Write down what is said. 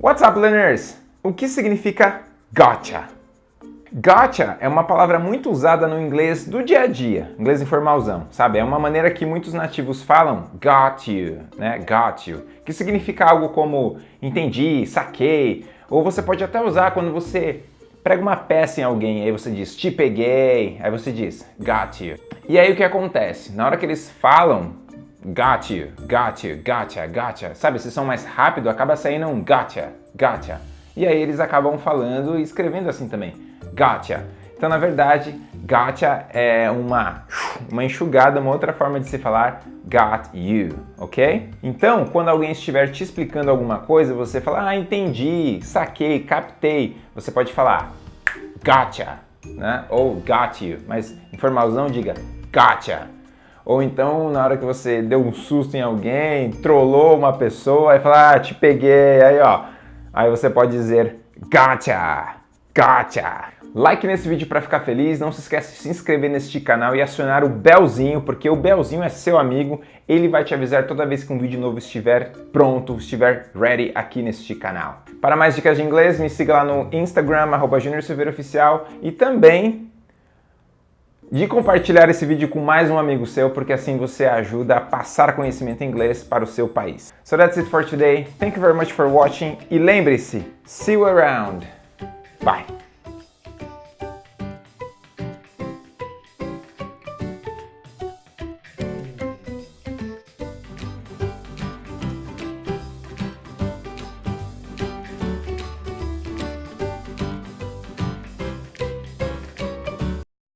What's up, learners? O que significa gotcha? Gotcha é uma palavra muito usada no inglês do dia a dia, inglês informalzão, sabe? É uma maneira que muitos nativos falam got you, né? Got you, que significa algo como entendi, saquei, ou você pode até usar quando você prega uma peça em alguém, aí você diz te peguei, aí você diz got you. E aí o que acontece? Na hora que eles falam got you, got you, gotcha, gotcha, sabe? Se são mais rápido, acaba saindo um gotcha, gotcha. E aí eles acabam falando e escrevendo assim também gotcha. Então, na verdade, gotcha é uma, uma enxugada, uma outra forma de se falar got you, ok? Então, quando alguém estiver te explicando alguma coisa, você fala, ah, entendi, saquei, captei. Você pode falar gotcha, né? Ou got you, mas em formalzão diga gotcha. Ou então, na hora que você deu um susto em alguém, trollou uma pessoa, aí fala, ah, te peguei, aí ó. Aí você pode dizer gotcha, gotcha. Like nesse vídeo para ficar feliz, não se esquece de se inscrever neste canal e acionar o belzinho, porque o belzinho é seu amigo, ele vai te avisar toda vez que um vídeo novo estiver pronto, estiver ready aqui neste canal. Para mais dicas de inglês, me siga lá no Instagram, arroba Oficial, e também de compartilhar esse vídeo com mais um amigo seu, porque assim você ajuda a passar conhecimento inglês para o seu país. So that's it for today. Thank you very much for watching e lembre-se, see you around. Bye!